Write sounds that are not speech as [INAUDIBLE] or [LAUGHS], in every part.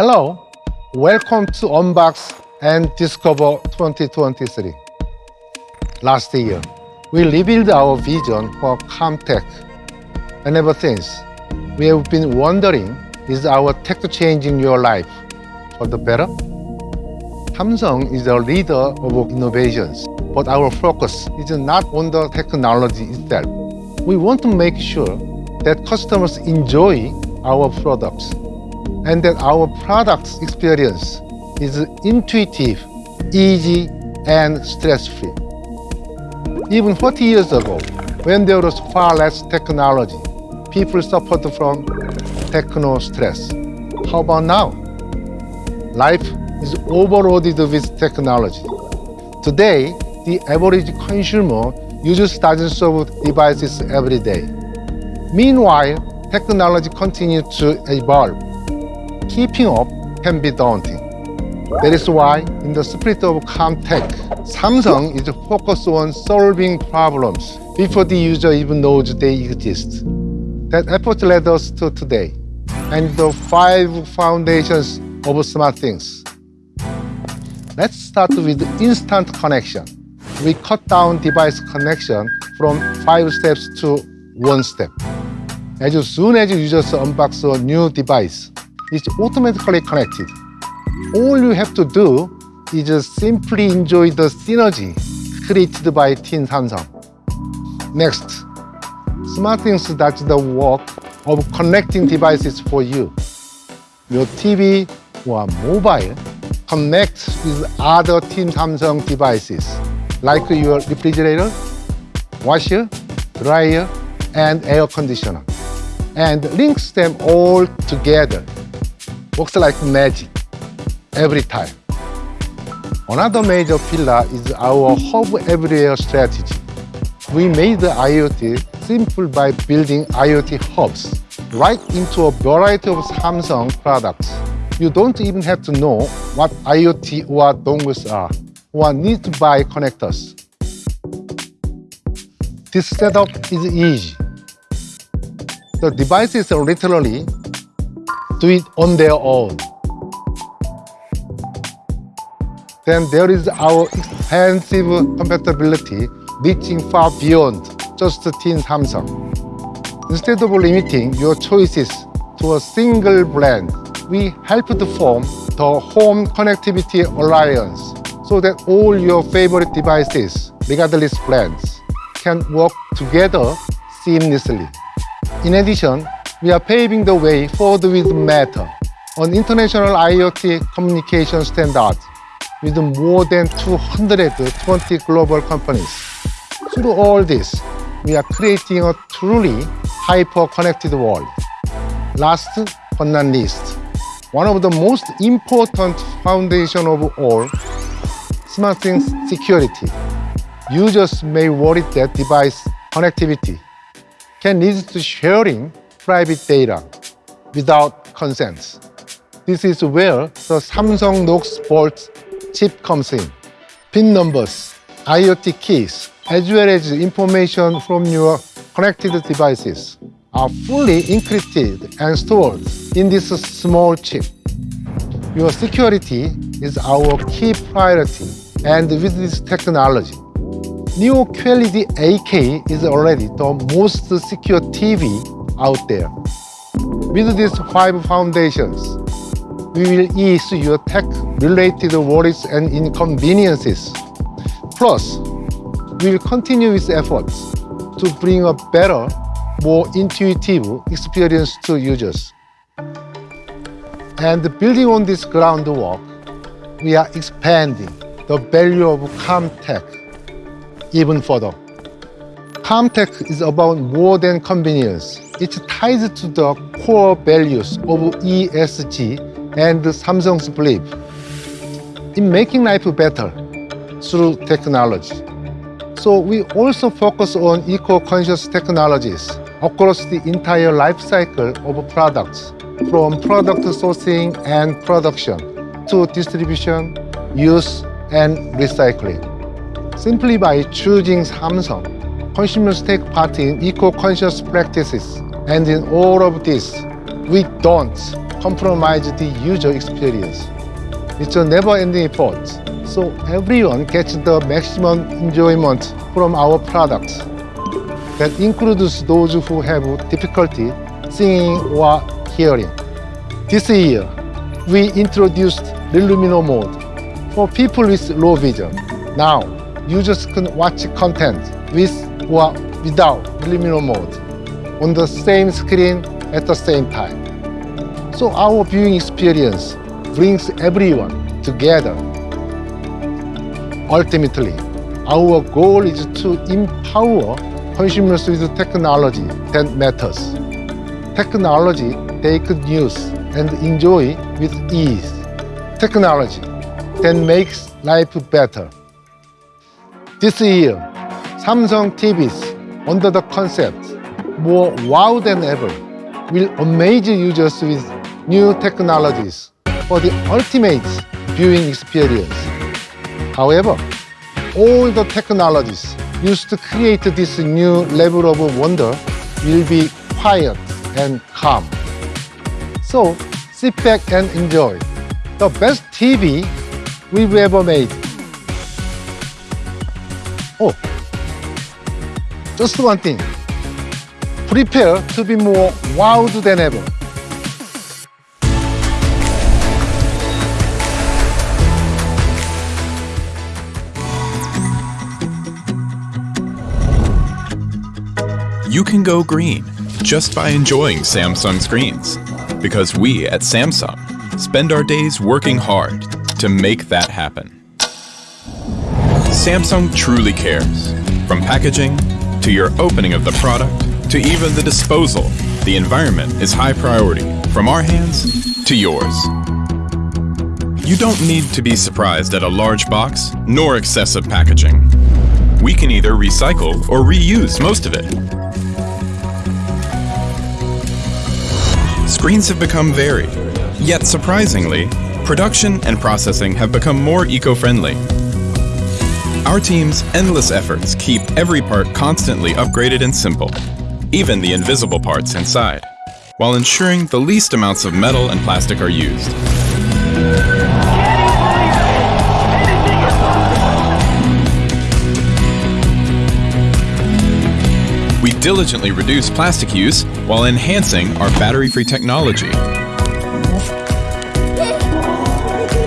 Hello, welcome to Unbox and Discover 2023. Last year, we revealed our vision for Calm Tech. And ever since, we have been wondering, is our tech changing your life for the better? Samsung is a leader of innovations, but our focus is not on the technology itself. We want to make sure that customers enjoy our products and that our products experience is intuitive, easy, and stress-free. Even 40 years ago, when there was far less technology, people suffered from techno stress. How about now? Life is overloaded with technology. Today, the average consumer uses dozens of devices every day. Meanwhile, technology continues to evolve. Keeping up can be daunting. That is why, in the spirit of Calm Tech, Samsung is focused on solving problems before the user even knows they exist. That effort led us to today, and the five foundations of smart things. Let's start with instant connection. We cut down device connection from five steps to one step. As soon as users unbox a new device, it's automatically connected. All you have to do is just simply enjoy the synergy created by Team Samsung. Next, SmartThings does the work of connecting devices for you. Your TV or mobile connects with other Team Samsung devices like your refrigerator, washer, dryer, and air conditioner and links them all together. Works like magic every time. Another major pillar is our hub everywhere strategy. We made the IoT simple by building IoT hubs right into a variety of Samsung products. You don't even have to know what IoT or dongles are, or need to buy connectors. This setup is easy. The devices are literally do it on their own. Then there is our expansive compatibility reaching far beyond just Team Samsung. Instead of limiting your choices to a single brand, we help to form the Home Connectivity Alliance so that all your favorite devices, regardless brands, can work together seamlessly. In addition, we are paving the way forward with Matter, an international IoT communication standard with more than 220 global companies. Through all this, we are creating a truly hyper-connected world. Last but not least, one of the most important foundation of all, SmartThings security. Users may worry that device connectivity can lead to sharing private data without consent. This is where the Samsung Knox Vault chip comes in. PIN numbers, IoT keys, as well as information from your connected devices are fully encrypted and stored in this small chip. Your security is our key priority, and with this technology, Neo QLED 8K is already the most secure TV out there. With these five foundations, we will ease your tech-related worries and inconveniences. Plus, we will continue with efforts to bring a better more intuitive experience to users. And building on this groundwork, we are expanding the value of Calm Tech even further. Calm Tech is about more than convenience. It ties to the core values of ESG and Samsung's belief in making life better through technology. So we also focus on eco-conscious technologies across the entire life cycle of products, from product sourcing and production to distribution, use, and recycling. Simply by choosing Samsung, consumers take part in eco-conscious practices, and in all of this, we don't compromise the user experience. It's a never-ending effort, so everyone gets the maximum enjoyment from our products. That includes those who have difficulty seeing or hearing. This year, we introduced Relumino mode for people with low vision. Now, users can watch content with or without Relumino mode on the same screen at the same time. So our viewing experience brings everyone together. Ultimately, our goal is to empower consumers with technology that matters. Technology they could use and enjoy with ease. Technology that makes life better. This year, Samsung TVs, under the concept more wow than ever, will amaze users with new technologies for the ultimate viewing experience. However, all the technologies used to create this new level of wonder will be quiet and calm. So sit back and enjoy the best TV we've ever made. Oh, just one thing. Prepare to be more wowed than ever. You can go green just by enjoying Samsung screens. Because we at Samsung spend our days working hard to make that happen. Samsung truly cares. From packaging, to your opening of the product, to even the disposal, the environment is high priority from our hands to yours. You don't need to be surprised at a large box nor excessive packaging. We can either recycle or reuse most of it. Screens have become varied, yet surprisingly, production and processing have become more eco-friendly. Our team's endless efforts keep every part constantly upgraded and simple, even the invisible parts inside, while ensuring the least amounts of metal and plastic are used. We diligently reduce plastic use while enhancing our battery-free technology.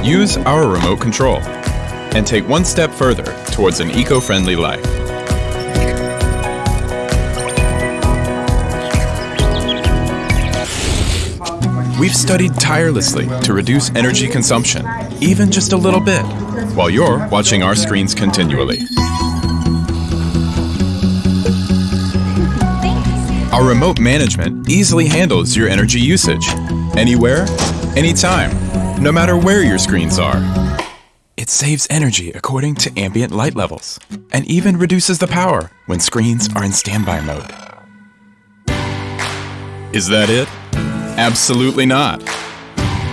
Use our remote control and take one step further towards an eco-friendly life. We've studied tirelessly to reduce energy consumption, even just a little bit, while you're watching our screens continually. Our remote management easily handles your energy usage, anywhere, anytime, no matter where your screens are. It saves energy according to ambient light levels, and even reduces the power when screens are in standby mode. Is that it? Absolutely not.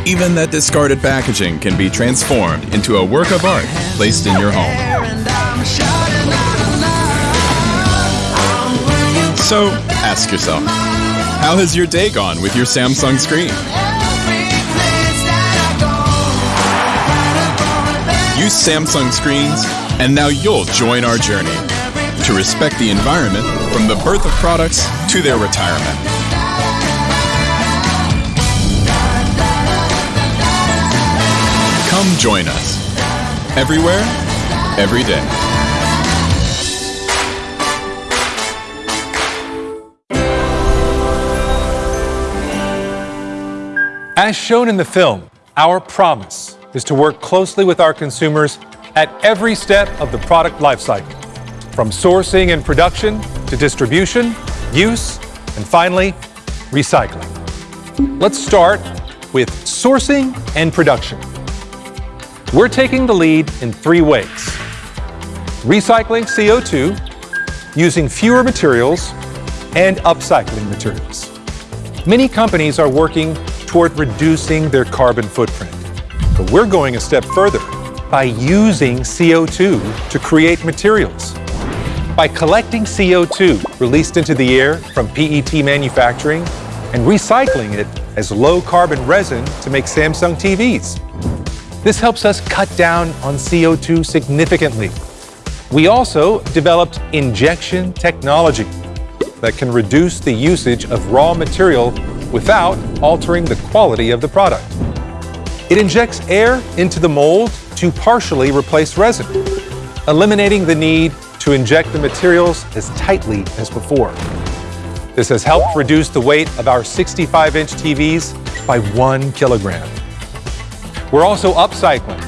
Even that discarded packaging can be transformed into a work of art placed in your home. So, ask yourself, how has your day gone with your Samsung screen? Use Samsung screens, and now you'll join our journey to respect the environment from the birth of products to their retirement. Come join us. Everywhere, every day. As shown in the film, our promise is to work closely with our consumers at every step of the product lifecycle, from sourcing and production to distribution, use, and finally, recycling. Let's start with sourcing and production. We're taking the lead in three ways. Recycling CO2, using fewer materials, and upcycling materials. Many companies are working toward reducing their carbon footprint. But we're going a step further by using CO2 to create materials. By collecting CO2 released into the air from PET manufacturing and recycling it as low carbon resin to make Samsung TVs. This helps us cut down on CO2 significantly. We also developed injection technology that can reduce the usage of raw material without altering the quality of the product. It injects air into the mold to partially replace resin, eliminating the need to inject the materials as tightly as before. This has helped reduce the weight of our 65-inch TVs by one kilogram. We're also upcycling.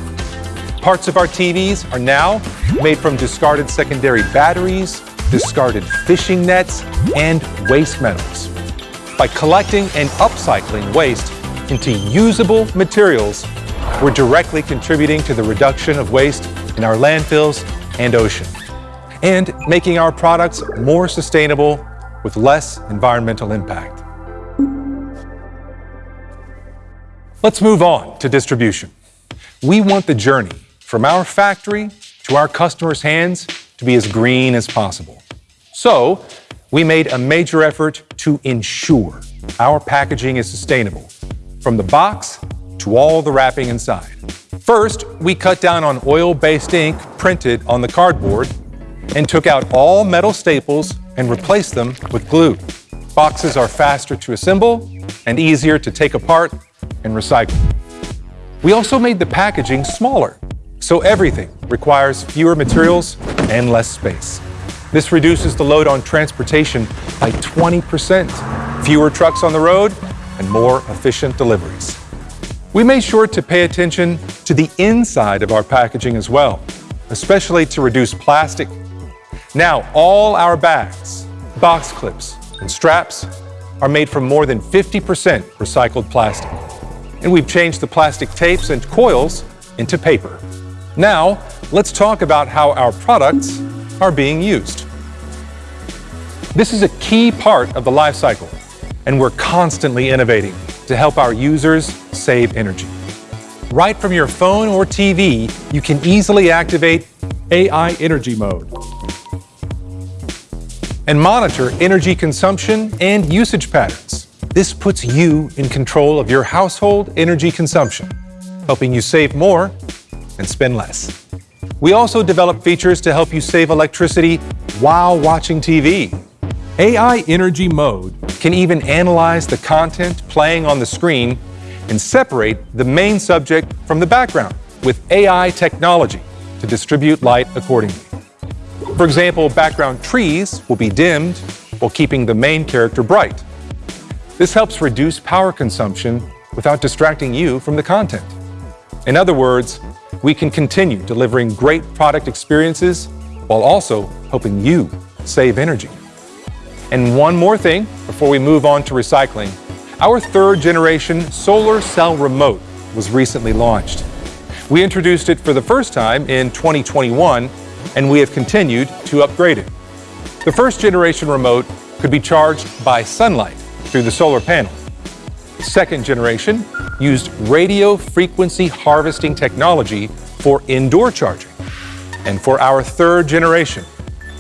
Parts of our TVs are now made from discarded secondary batteries, discarded fishing nets, and waste metals. By collecting and upcycling waste into usable materials, we're directly contributing to the reduction of waste in our landfills and ocean, and making our products more sustainable with less environmental impact. Let's move on to distribution. We want the journey from our factory to our customers' hands to be as green as possible. So, we made a major effort to ensure our packaging is sustainable, from the box to all the wrapping inside. First, we cut down on oil-based ink printed on the cardboard and took out all metal staples and replaced them with glue. Boxes are faster to assemble and easier to take apart and recycle. We also made the packaging smaller, so everything requires fewer materials and less space. This reduces the load on transportation by 20%, fewer trucks on the road, and more efficient deliveries. We made sure to pay attention to the inside of our packaging as well, especially to reduce plastic. Now, all our bags, box clips, and straps are made from more than 50% recycled plastic. And we've changed the plastic tapes and coils into paper. Now, let's talk about how our products are being used. This is a key part of the life cycle, and we're constantly innovating to help our users save energy. Right from your phone or TV, you can easily activate AI Energy Mode and monitor energy consumption and usage patterns. This puts you in control of your household energy consumption, helping you save more and spend less. We also develop features to help you save electricity while watching TV. AI Energy Mode can even analyze the content playing on the screen and separate the main subject from the background with AI technology to distribute light accordingly. For example, background trees will be dimmed while keeping the main character bright. This helps reduce power consumption without distracting you from the content. In other words, we can continue delivering great product experiences while also helping you save energy. And one more thing before we move on to recycling. Our third generation solar cell remote was recently launched. We introduced it for the first time in 2021, and we have continued to upgrade it. The first generation remote could be charged by sunlight through the solar panel. Second generation used radio frequency harvesting technology for indoor charging. And for our third generation,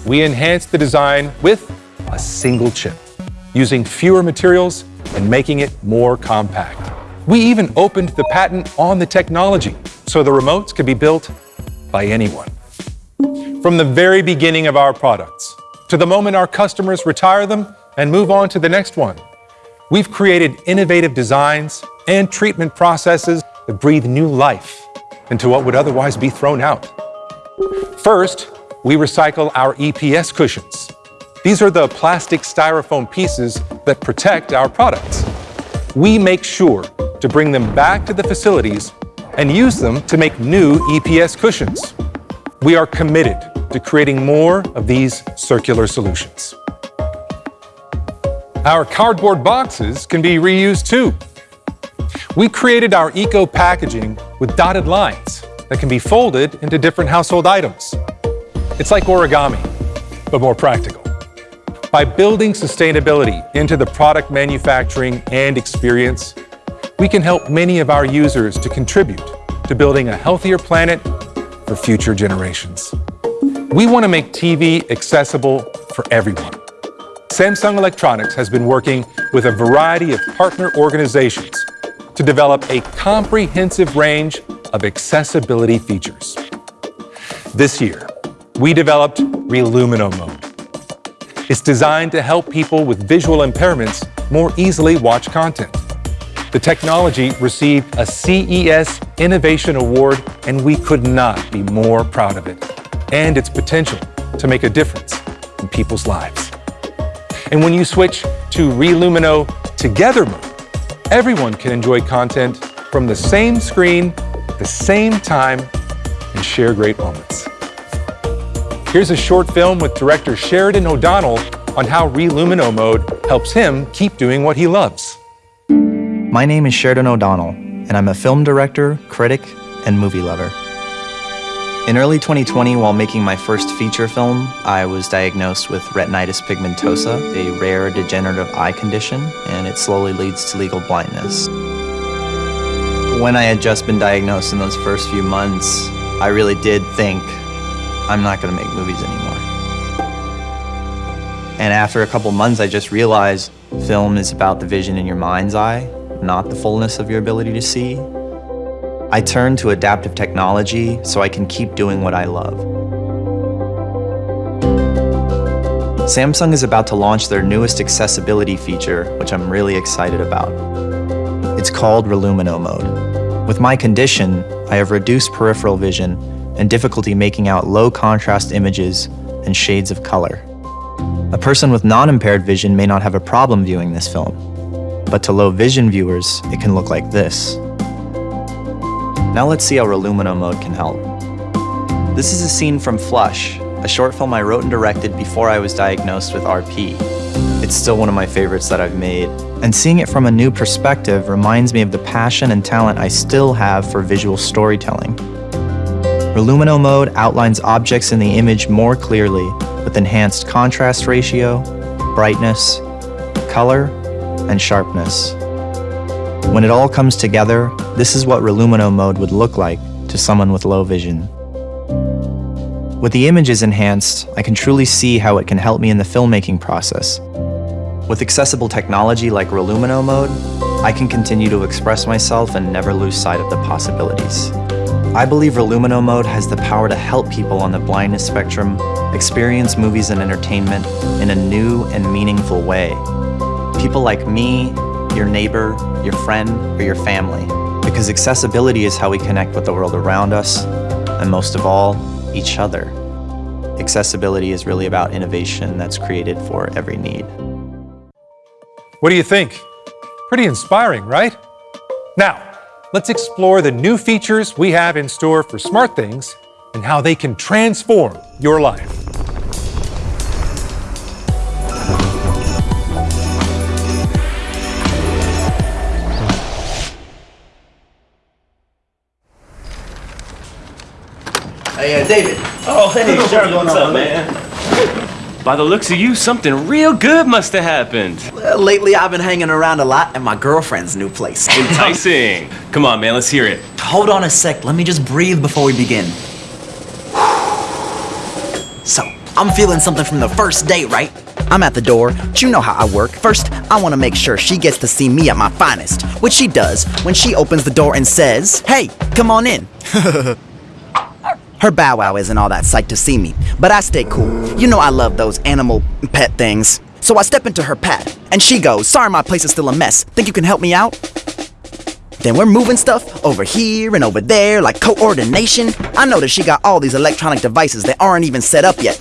we enhanced the design with a single chip, using fewer materials and making it more compact. We even opened the patent on the technology, so the remotes could be built by anyone. From the very beginning of our products to the moment our customers retire them and move on to the next one, We've created innovative designs and treatment processes that breathe new life into what would otherwise be thrown out. First, we recycle our EPS cushions. These are the plastic styrofoam pieces that protect our products. We make sure to bring them back to the facilities and use them to make new EPS cushions. We are committed to creating more of these circular solutions. Our cardboard boxes can be reused too. We created our eco packaging with dotted lines that can be folded into different household items. It's like origami, but more practical. By building sustainability into the product manufacturing and experience, we can help many of our users to contribute to building a healthier planet for future generations. We want to make TV accessible for everyone Samsung Electronics has been working with a variety of partner organizations to develop a comprehensive range of accessibility features. This year, we developed Relumino Mode. It's designed to help people with visual impairments more easily watch content. The technology received a CES Innovation Award, and we could not be more proud of it and its potential to make a difference in people's lives. And when you switch to Relumino Together mode, everyone can enjoy content from the same screen, the same time, and share great moments. Here's a short film with director Sheridan O'Donnell on how Relumino mode helps him keep doing what he loves. My name is Sheridan O'Donnell, and I'm a film director, critic, and movie lover. In early 2020, while making my first feature film, I was diagnosed with retinitis pigmentosa, a rare degenerative eye condition, and it slowly leads to legal blindness. When I had just been diagnosed in those first few months, I really did think, I'm not going to make movies anymore. And after a couple months, I just realized film is about the vision in your mind's eye, not the fullness of your ability to see. I turn to adaptive technology so I can keep doing what I love. Samsung is about to launch their newest accessibility feature, which I'm really excited about. It's called Relumino Mode. With my condition, I have reduced peripheral vision and difficulty making out low contrast images and shades of color. A person with non-impaired vision may not have a problem viewing this film, but to low vision viewers, it can look like this. Now let's see how Relumino mode can help. This is a scene from Flush, a short film I wrote and directed before I was diagnosed with RP. It's still one of my favorites that I've made, and seeing it from a new perspective reminds me of the passion and talent I still have for visual storytelling. Relumino mode outlines objects in the image more clearly with enhanced contrast ratio, brightness, color, and sharpness. When it all comes together, this is what Relumino mode would look like to someone with low vision. With the images enhanced, I can truly see how it can help me in the filmmaking process. With accessible technology like Relumino mode, I can continue to express myself and never lose sight of the possibilities. I believe Relumino mode has the power to help people on the blindness spectrum experience movies and entertainment in a new and meaningful way. People like me, your neighbor, your friend, or your family. Because accessibility is how we connect with the world around us, and most of all, each other. Accessibility is really about innovation that's created for every need. What do you think? Pretty inspiring, right? Now, let's explore the new features we have in store for SmartThings and how they can transform your life. Hey, uh, David. Oh, hey, What's Charlie, going what's on, up, man? By the looks of you, something real good must have happened. Well, lately I've been hanging around a lot at my girlfriend's new place. [LAUGHS] Enticing. Come on, man, let's hear it. Hold on a sec. Let me just breathe before we begin. [SIGHS] So, I'm feeling something from the first date, right? I'm at the door, but you know how I work. First, I want to make sure she gets to see me at my finest, which she does when she opens the door and says, Hey, come on in. [LAUGHS] Her bow wow isn't all that psyched to see me, but I stay cool. You know I love those animal pet things. So I step into her pad, and she goes, Sorry, my place is still a mess. Think you can help me out? Then we're moving stuff over here and over there like coordination. I noticed she got all these electronic devices that aren't even set up yet.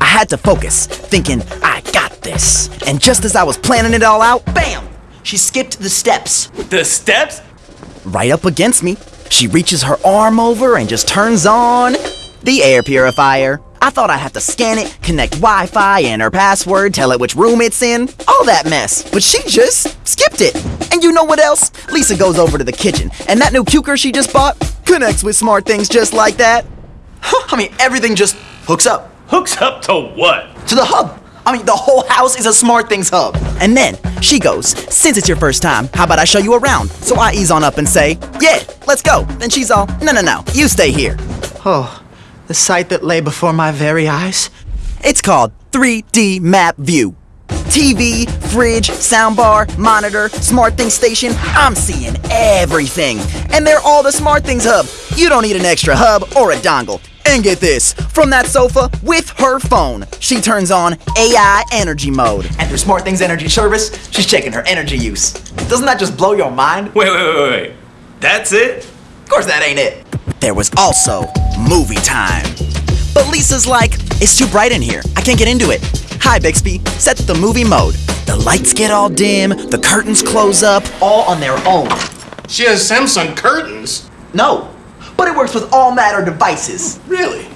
I had to focus, thinking, I got this. And just as I was planning it all out, bam! She skipped the steps The steps? right up against me. She reaches her arm over and just turns on the air purifier. I thought I'd have to scan it, connect Wi Fi, and her password, tell it which room it's in, all that mess. But she just skipped it. And you know what else? Lisa goes over to the kitchen, and that new Cuker she just bought connects with SmartThings just like that. I mean, everything just hooks up Hooks up to what? to the hub. I mean, the whole house is a SmartThings hub. And then she goes, Since it's your first time, how about I show you around? So I ease on up and say, Yeah, let's go. Then she's all, No, no, no, you stay here. Oh, the sight that lay before my very eyes. It's called 3D Map View. TV, fridge, soundbar, monitor, smart SmartThings station. I'm seeing everything. And they're all the SmartThings hub. You don't need an extra hub or a dongle. And get this, from that sofa with her phone, she turns on AI energy mode. And through SmartThings energy service, she's checking her energy use. Doesn't that just blow your mind? Wait, wait, wait, wait. That's it? Of course that ain't it. There was also movie time. But Lisa's like, it's too bright in here. I can't get into it. Hi, Bixby. Set the movie mode. The lights get all dim, the curtains close up, all on their own. She has Samsung curtains. No, but it works with all matter devices. Really?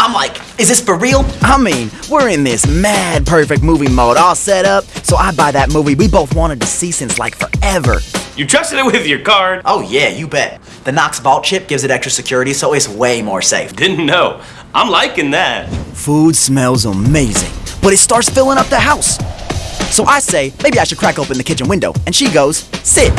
I'm like, is this for real? I mean, we're in this mad perfect movie mode all set up, so I buy that movie we both wanted to see since like forever. You trusted it with your card? Oh yeah, you bet. The Knox Vault chip gives it extra security, so it's way more safe. Didn't know. I'm liking that. Food smells amazing, but it starts filling up the house. So I say, maybe I should crack open the kitchen window, and she goes, sit.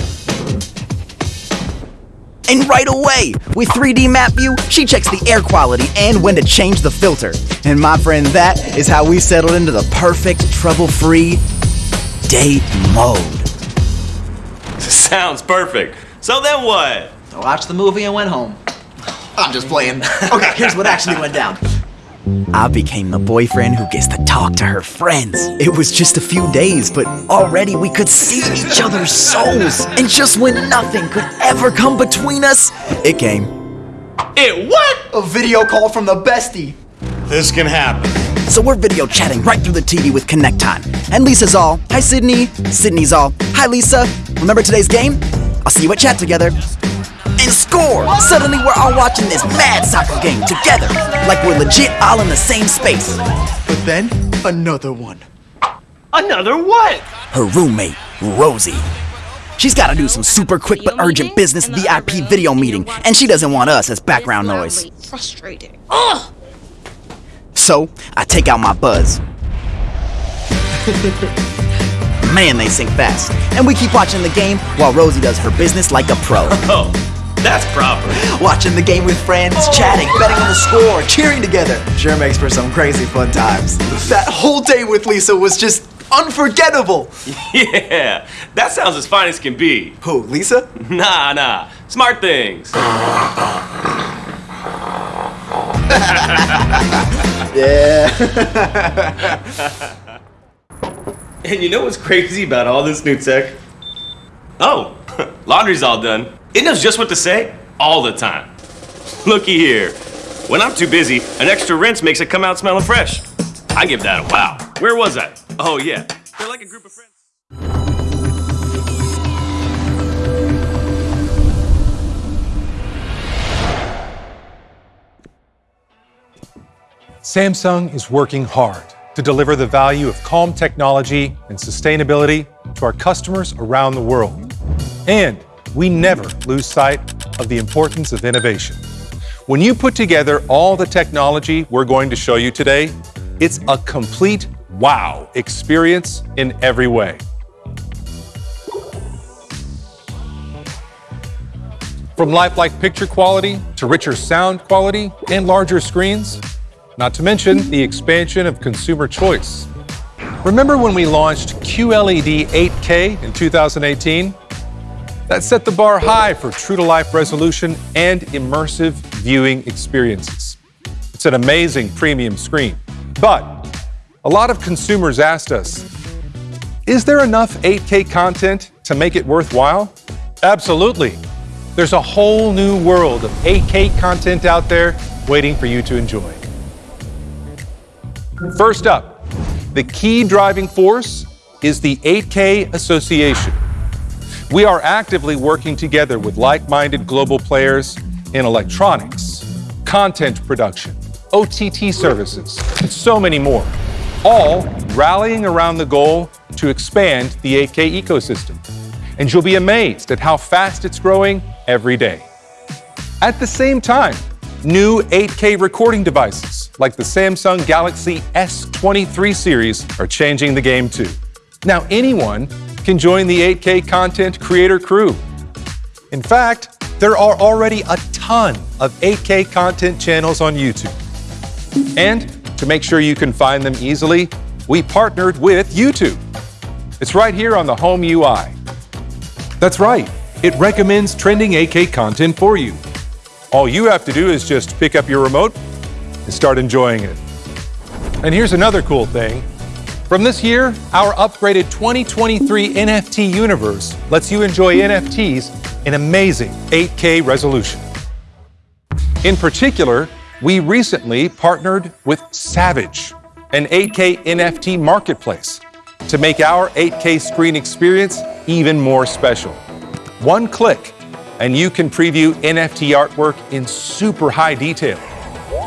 And right away, with 3D map view, she checks the air quality and when to change the filter. And my friend, that is how we settled into the perfect trouble-free date mode. [LAUGHS] Sounds perfect. So then what? I watched the movie and went home. I'm just playing. [LAUGHS] Okay, here's what actually went down. I became the boyfriend who gets to talk to her friends. It was just a few days, but already we could see each other's souls. And just when nothing could ever come between us, it came. It what? A video call from the bestie. This can happen. So we're video chatting right through the TV with Connect Time. And Lisa's all, hi Sydney. Sydney's all, hi Lisa. Remember today's game? I'll see you at chat together. And score! Suddenly we're all watching this mad soccer game together. Like we're legit all in the same space. But then, another one. Another what? Her roommate, Rosie. She's gotta do some super quick but urgent business VIP video meeting, and she doesn't want us as background noise. Frustrating. Ugh! So, I take out my buzz. [LAUGHS] Man, they sync fast. And we keep watching the game while Rosie does her business like a pro. [LAUGHS] Oh. That's proper. Watching the game with friends, chatting, betting on the score, cheering together. Sure makes for some crazy fun times. That whole day with Lisa was just unforgettable. [LAUGHS] Yeah, that sounds as fine as can be. Who, Lisa? [LAUGHS] Nah, nah. SmartThings. [LAUGHS] Yeah. and you know what's crazy about all this new tech? Oh, laundry's all done. It knows just what to say all the time. Looky here. When I'm too busy, an extra rinse makes it come out smelling fresh. I give that a wow. Where was I? Oh, yeah. They're like a group of friends. Samsung is working hard to deliver the value of calm technology and sustainability to our customers around the world. And we never lose sight of the importance of innovation. When you put together all the technology we're going to show you today, it's a complete wow experience in every way. From lifelike picture quality to richer sound quality and larger screens, not to mention the expansion of consumer choice. Remember when we launched QLED 8K in 2018? That set the bar high for true to life resolution and immersive viewing experiences. It's an amazing premium screen. But a lot of consumers asked us is there enough 8K content to make it worthwhile? Absolutely. There's a whole new world of 8K content out there waiting for you to enjoy. First up, the key driving force is the 8K Association. We are actively working together with like minded global players in electronics, content production, OTT services, and so many more, all rallying around the goal to expand the 8K ecosystem. And you'll be amazed at how fast it's growing every day. At the same time, new 8K recording devices like the Samsung Galaxy S23 series are changing the game too. Now, anyone can join the 8K content creator crew. In fact, there are already a ton of 8K content channels on YouTube. And to make sure you can find them easily, we partnered with YouTube. It's right here on the home UI. That's right, it recommends trending 8K content for you. All you have to do is just pick up your remote and start enjoying it. And here's another cool thing. From this year, our upgraded 2023 NFT universe lets you enjoy NFTs in amazing 8K resolution. In particular, we recently partnered with Savage, an 8K NFT marketplace, to make our 8K screen experience even more special. One click, and you can preview NFT artwork in super high detail.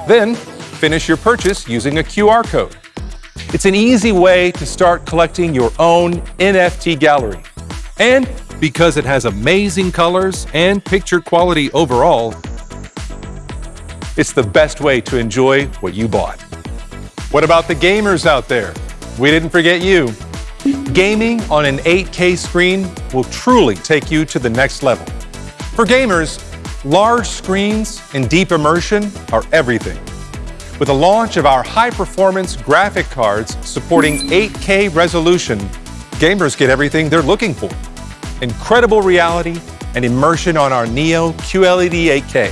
Then, finish your purchase using a QR code. It's an easy way to start collecting your own NFT gallery. And because it has amazing colors and picture quality overall, it's the best way to enjoy what you bought. What about the gamers out there? We didn't forget you. Gaming on an 8K screen will truly take you to the next level. For gamers, large screens and deep immersion are everything. With the launch of our high-performance graphic cards supporting 8K resolution, gamers get everything they're looking for. Incredible reality and immersion on our Neo QLED 8K.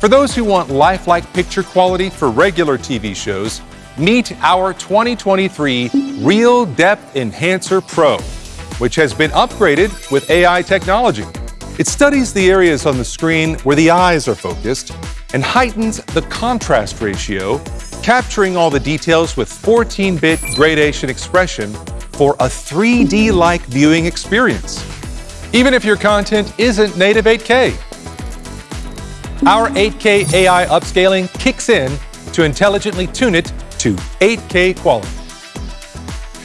For those who want lifelike picture quality for regular TV shows, meet our 2023 Real Depth Enhancer Pro, which has been upgraded with AI technology. It studies the areas on the screen where the eyes are focused and heightens the contrast ratio, capturing all the details with 14-bit gradation expression for a 3D-like viewing experience. Even if your content isn't native 8K, our 8K AI upscaling kicks in to intelligently tune it to 8K quality.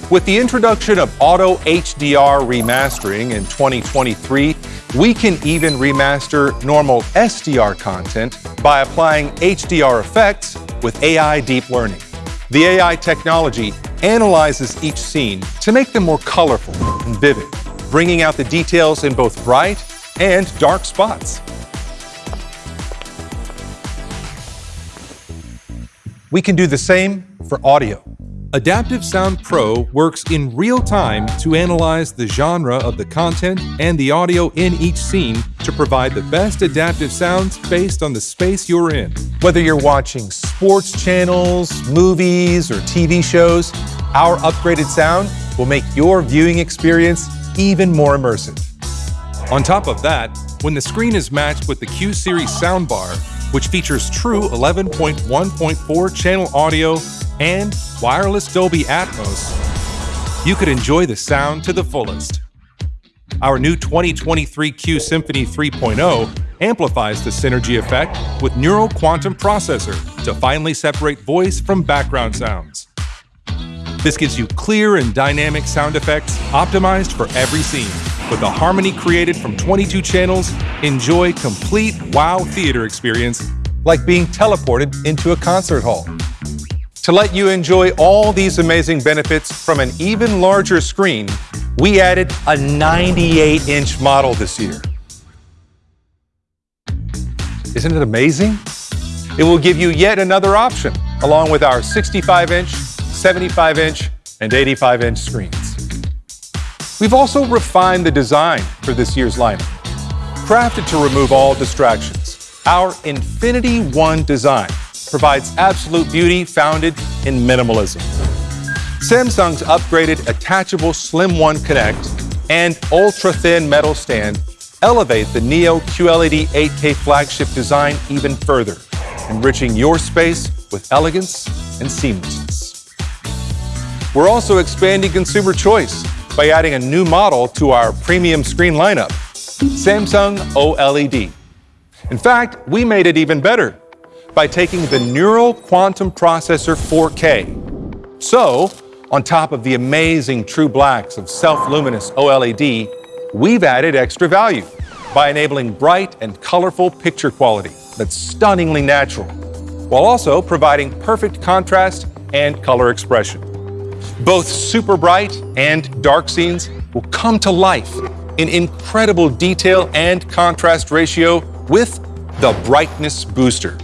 With the introduction of Auto HDR remastering in 2023, we can even remaster normal SDR content by applying HDR effects with AI deep learning. The AI technology analyzes each scene to make them more colorful and vivid, bringing out the details in both bright and dark spots. We can do the same for audio. Adaptive Sound Pro works in real time to analyze the genre of the content and the audio in each scene to provide the best adaptive sounds based on the space you're in. Whether you're watching sports channels, movies, or TV shows, our upgraded sound will make your viewing experience even more immersive. On top of that, when the screen is matched with the Q Series soundbar, which features true 11.1.4 channel audio and wireless Dolby Atmos, you could enjoy the sound to the fullest. Our new 2023 Q Symphony 3.0 amplifies the synergy effect with Neural Quantum Processor to finally separate voice from background sounds. This gives you clear and dynamic sound effects optimized for every scene. With the harmony created from 22 channels, enjoy complete wow theater experience like being teleported into a concert hall. To let you enjoy all these amazing benefits from an even larger screen, we added a 98-inch model this year. Isn't it amazing? It will give you yet another option, along with our 65-inch, 75-inch, and 85-inch screens. We've also refined the design for this year's lineup. Crafted to remove all distractions, our Infinity One design provides absolute beauty founded in minimalism. Samsung's upgraded attachable Slim One Connect and ultra-thin metal stand elevate the Neo QLED 8K flagship design even further, enriching your space with elegance and seamlessness. We're also expanding consumer choice by adding a new model to our premium screen lineup, Samsung OLED. In fact, we made it even better by taking the Neural Quantum Processor 4K. So, on top of the amazing true blacks of self-luminous OLED, we've added extra value by enabling bright and colorful picture quality that's stunningly natural, while also providing perfect contrast and color expression. Both super bright and dark scenes will come to life in incredible detail and contrast ratio with the Brightness Booster.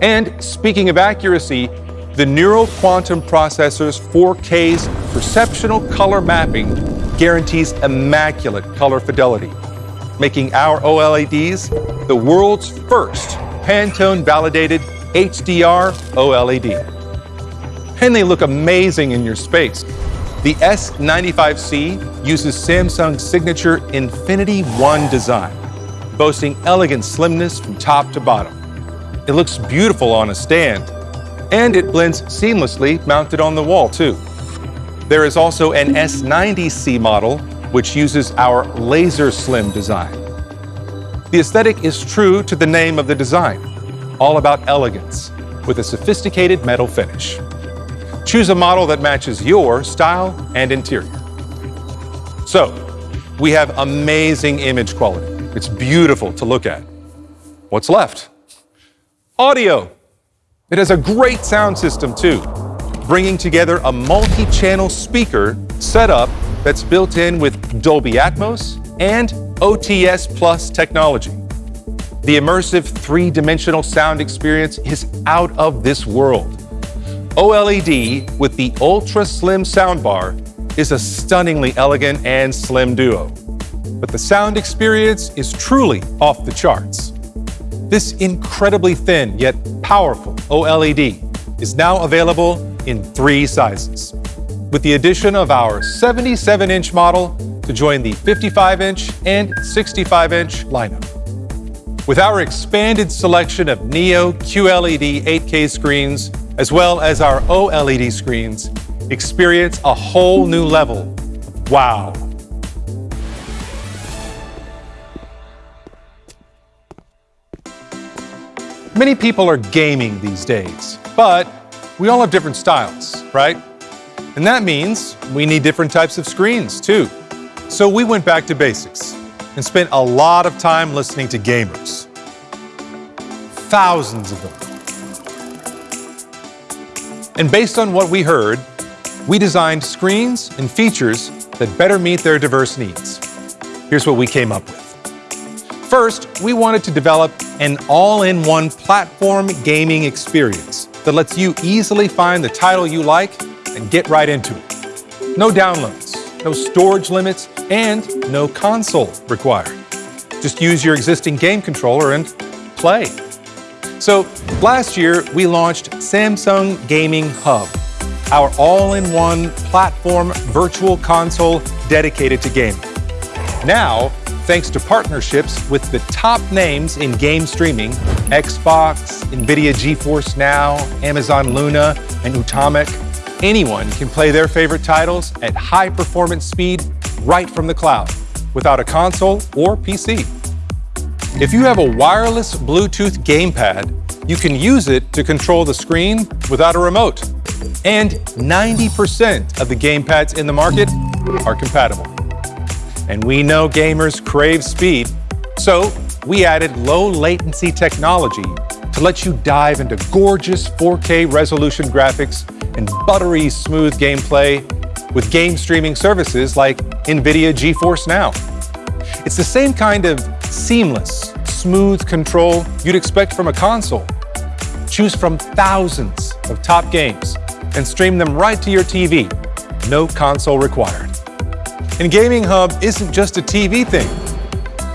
And speaking of accuracy, The Neural Quantum Processor's 4K's perceptional color mapping guarantees immaculate color fidelity, making our OLEDs the world's first Pantone validated HDR OLED. And they look amazing in your space. The S95C uses Samsung's signature Infinity One design, boasting elegant slimness from top to bottom. It looks beautiful on a stand, and it blends seamlessly mounted on the wall, too. There is also an S90C model, which uses our laser slim design. The aesthetic is true to the name of the design, all about elegance, with a sophisticated metal finish. Choose a model that matches your style and interior. So, we have amazing image quality. It's beautiful to look at. What's left? Audio. It has a great sound system too, bringing together a multi-channel speaker setup that's built in with Dolby Atmos and OTS Plus technology. The immersive three-dimensional sound experience is out of this world. OLED with the ultra slim soundbar is a stunningly elegant and slim duo. But the sound experience is truly off the charts. This incredibly thin yet powerful OLED is now available in three sizes, with the addition of our 77-inch model to join the 55-inch and 65-inch lineup. With our expanded selection of Neo QLED 8K screens as well as our OLED screens, experience a whole new level wow. Many people are gaming these days, but we all have different styles, right? And that means we need different types of screens too. So we went back to basics and spent a lot of time listening to gamers. Thousands of them. And based on what we heard, we designed screens and features that better meet their diverse needs. Here's what we came up with. First, we wanted to develop an all-in-one platform gaming experience that lets you easily find the title you like and get right into it. No downloads, no storage limits, and no console required. Just use your existing game controller and play. So last year, we launched Samsung Gaming Hub, our all-in-one platform virtual console dedicated to gaming. Now, thanks to partnerships with the top names in game streaming, Xbox, NVIDIA GeForce Now, Amazon Luna, and Utomik, anyone can play their favorite titles at high performance speed right from the cloud without a console or PC. If you have a wireless Bluetooth gamepad, you can use it to control the screen without a remote. And 90% of the gamepads in the market are compatible. And we know gamers crave speed, so we added low latency technology to let you dive into gorgeous 4K resolution graphics and buttery smooth gameplay with game streaming services like NVIDIA GeForce Now. It's the same kind of seamless, smooth control you'd expect from a console. Choose from thousands of top games and stream them right to your TV. No console required. And Gaming Hub isn't just a TV thing.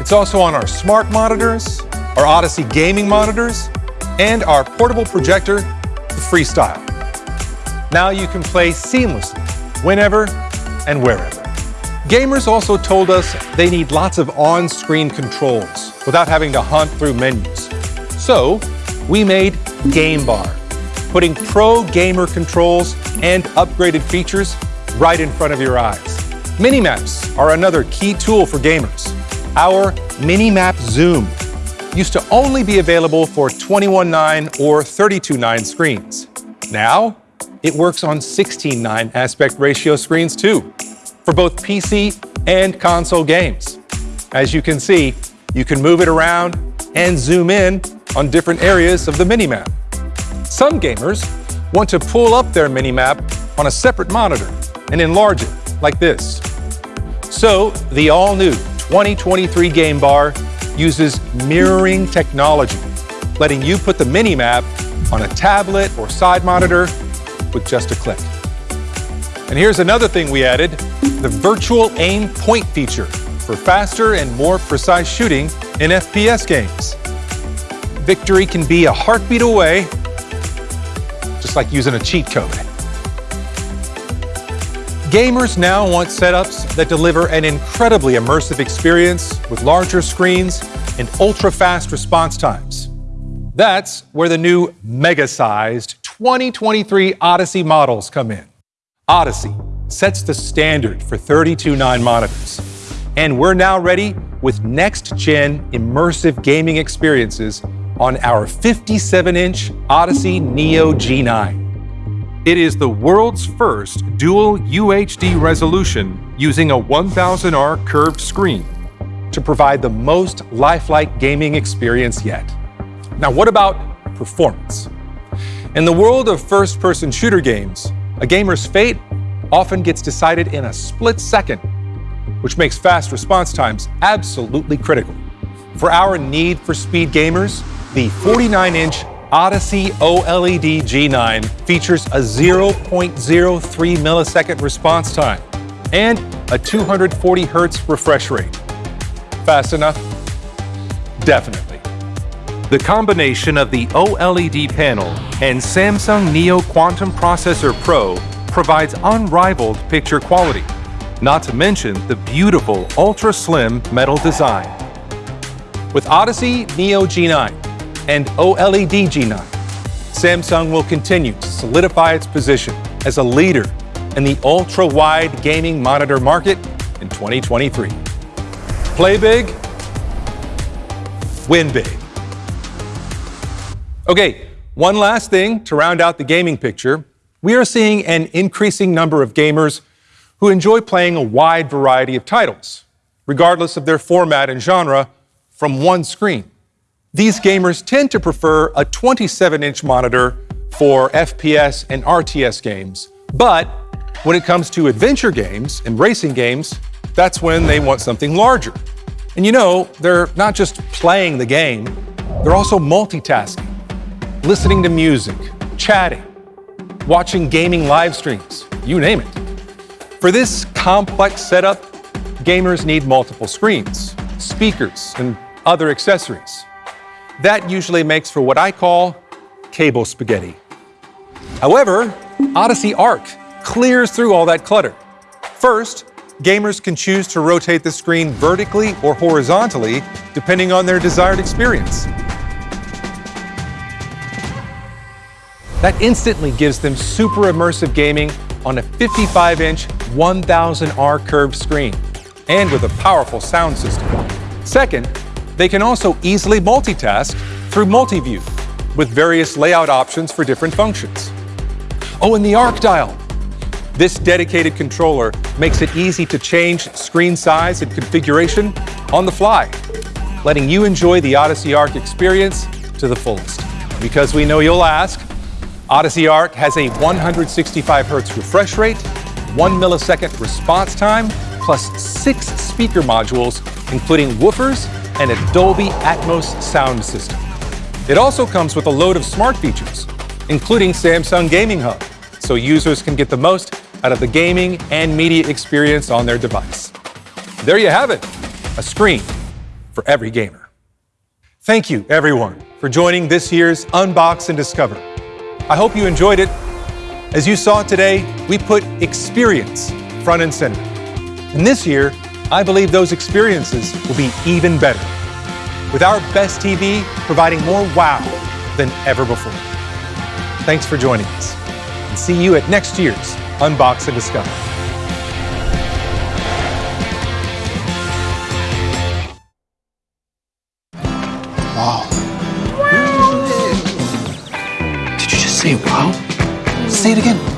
It's also on our smart monitors, our Odyssey gaming monitors, and our portable projector, the Freestyle. Now you can play seamlessly, whenever and wherever. Gamers also told us they need lots of on-screen controls without having to hunt through menus. So we made Game Bar, putting pro gamer controls and upgraded features right in front of your eyes. Minimaps are another key tool for gamers. Our Minimap Zoom used to only be available for 21.9 or 32.9 screens. Now, it works on 16.9 aspect ratio screens too for both PC and console games. As you can see, you can move it around and zoom in on different areas of the minimap. Some gamers want to pull up their minimap on a separate monitor and enlarge it like this. So the all-new 2023 Game Bar uses mirroring technology, letting you put the mini-map on a tablet or side monitor with just a click. And here's another thing we added the virtual aim point feature for faster and more precise shooting in FPS games. Victory can be a heartbeat away, just like using a cheat code. Gamers now want setups that deliver an incredibly immersive experience with larger screens and ultra fast response times. That's where the new mega sized 2023 Odyssey models come in. Odyssey sets the standard for 32.9 monitors. And we're now ready with next gen immersive gaming experiences on our 57 inch Odyssey Neo G9. It is the world's first dual UHD resolution using a 1000R curved screen to provide the most lifelike gaming experience yet. Now, what about performance? In the world of first person shooter games, a gamer's fate often gets decided in a split second, which makes fast response times absolutely critical. For our need for speed gamers, the 49 inch Odyssey OLED G9 features a 0.03 millisecond response time and a 240 hertz refresh rate. Fast enough? Definitely. The combination of the OLED panel and Samsung Neo Quantum Processor Pro provides unrivaled picture quality, not to mention the beautiful ultra slim metal design. With Odyssey Neo G9, and OLED G9, Samsung will continue to solidify its position as a leader in the ultra-wide gaming monitor market in 2023. Play big, win big. Okay, one last thing to round out the gaming picture. We are seeing an increasing number of gamers who enjoy playing a wide variety of titles, regardless of their format and genre, from one screen. These gamers tend to prefer a 27 inch monitor for FPS and RTS games. But when it comes to adventure games and racing games, that's when they want something larger. And you know, they're not just playing the game, they're also multitasking, listening to music, chatting, watching gaming live streams, you name it. For this complex setup, gamers need multiple screens, speakers, and other accessories. That usually makes for what I call cable spaghetti. However, Odyssey Arc clears through all that clutter. First, gamers can choose to rotate the screen vertically or horizontally, depending on their desired experience. That instantly gives them super immersive gaming on a 55 inch 1000R curved screen and with a powerful sound system. Second, they can also easily multitask through Multiview with various layout options for different functions. Oh, and the Arc Dial. This dedicated controller makes it easy to change screen size and configuration on the fly, letting you enjoy the Odyssey Arc experience to the fullest. Because we know you'll ask, Odyssey Arc has a 165 hertz refresh rate, 1 millisecond response time, plus six speaker modules, including woofers and a Dolby Atmos sound system. It also comes with a load of smart features, including Samsung Gaming Hub, so users can get the most out of the gaming and media experience on their device. There you have it, a screen for every gamer. Thank you, everyone, for joining this year's Unbox and Discover. I hope you enjoyed it. As you saw today, we put experience front and center. And this year, I believe those experiences will be even better. With our best TV providing more wow than ever before. Thanks for joining us. And see you at next year's Unbox and Discover. Wow. Did you just say wow? Say it again.